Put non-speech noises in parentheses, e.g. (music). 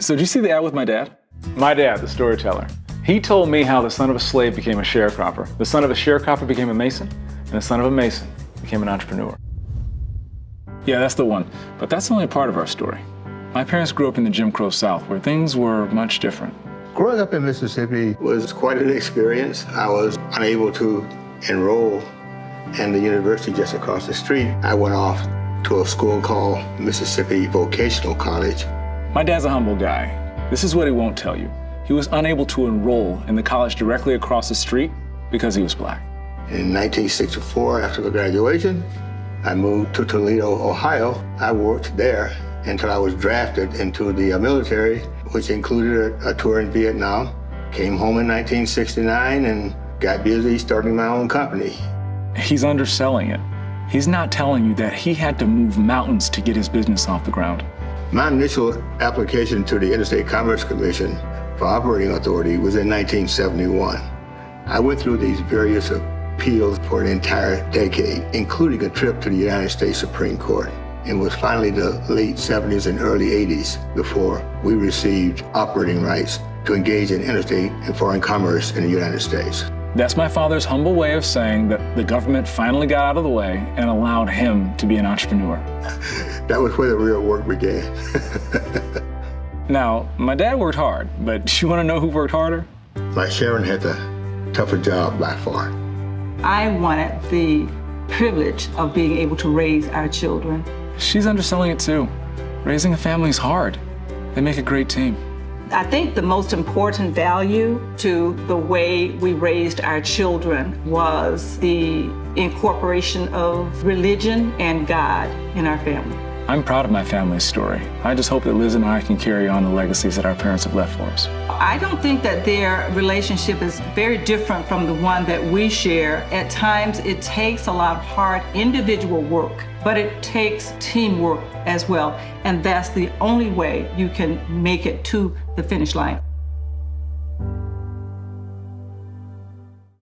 So did you see the ad with my dad? My dad, the storyteller. He told me how the son of a slave became a sharecropper, the son of a sharecropper became a mason, and the son of a mason became an entrepreneur. Yeah, that's the one. But that's only part of our story. My parents grew up in the Jim Crow South, where things were much different. Growing up in Mississippi was quite an experience. I was unable to enroll in the university just across the street. I went off to a school called Mississippi Vocational College. My dad's a humble guy. This is what he won't tell you. He was unable to enroll in the college directly across the street because he was black. In 1964, after the graduation, I moved to Toledo, Ohio. I worked there until I was drafted into the military, which included a, a tour in Vietnam. Came home in 1969 and got busy starting my own company. He's underselling it. He's not telling you that he had to move mountains to get his business off the ground. My initial application to the Interstate Commerce Commission for operating authority was in 1971. I went through these various appeals for an entire decade, including a trip to the United States Supreme Court. It was finally the late 70s and early 80s before we received operating rights to engage in interstate and foreign commerce in the United States. That's my father's humble way of saying that the government finally got out of the way and allowed him to be an entrepreneur. (laughs) that was where the real work began. (laughs) now, my dad worked hard, but (laughs) you want to know who worked harder? My Sharon had the tougher job by far. I wanted the privilege of being able to raise our children. She's underselling it too. Raising a family is hard. They make a great team. I think the most important value to the way we raised our children was the incorporation of religion and God in our family. I'm proud of my family's story. I just hope that Liz and I can carry on the legacies that our parents have left for us. I don't think that their relationship is very different from the one that we share. At times, it takes a lot of hard individual work, but it takes teamwork as well. And that's the only way you can make it to the finish line.